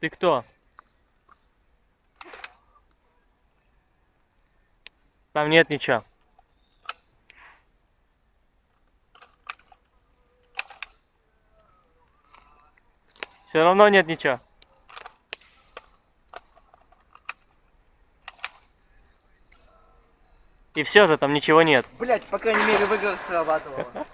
Ты кто? Там нет ничего. Все равно нет ничего. И все же там ничего нет. Блять, по крайней мере в играх срабатывало.